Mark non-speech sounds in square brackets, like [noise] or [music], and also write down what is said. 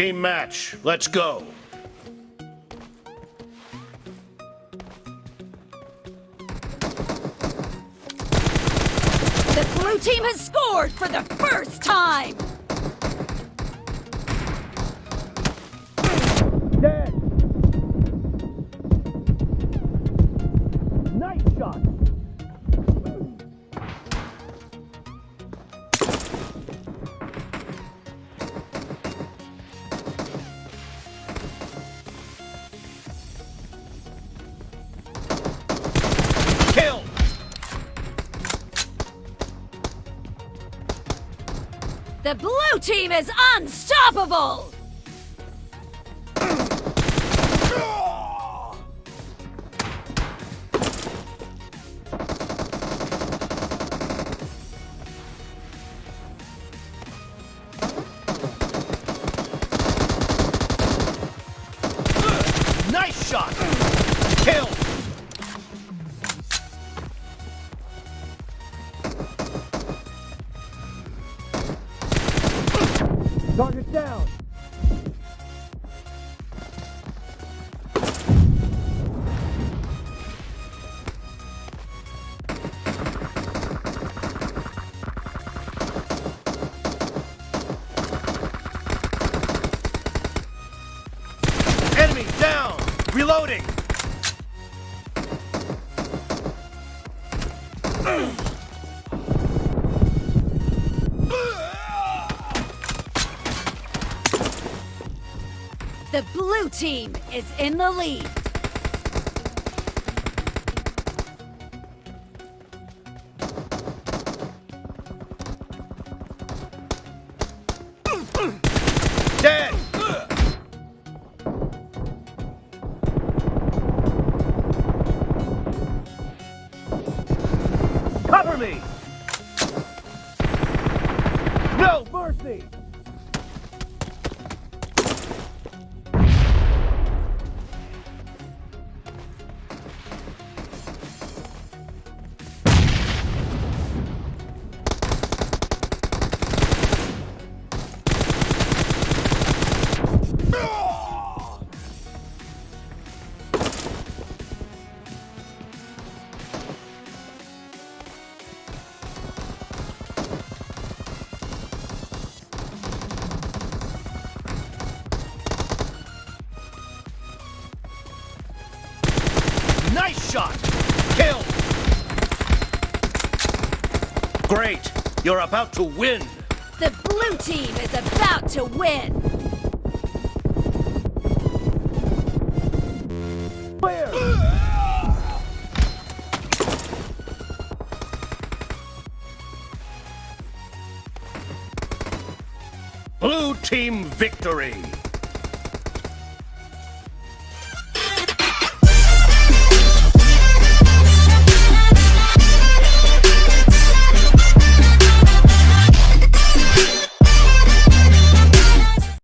Team match. Let's go. The blue team has scored for the first time! The blue team is unstoppable! Nice shot. Kill. Target down. Enemy down. Reloading. [clears throat] The blue team is in the lead. Dead. Cover me. No mercy. Nice shot! Kill! Great! You're about to win! The blue team is about to win. Clear! Blue team victory!